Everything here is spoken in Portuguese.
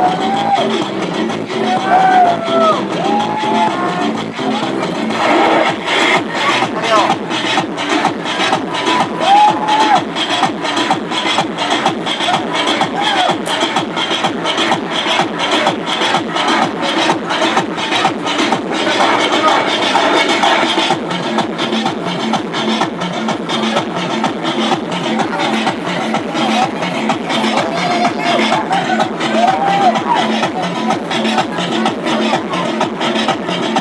Música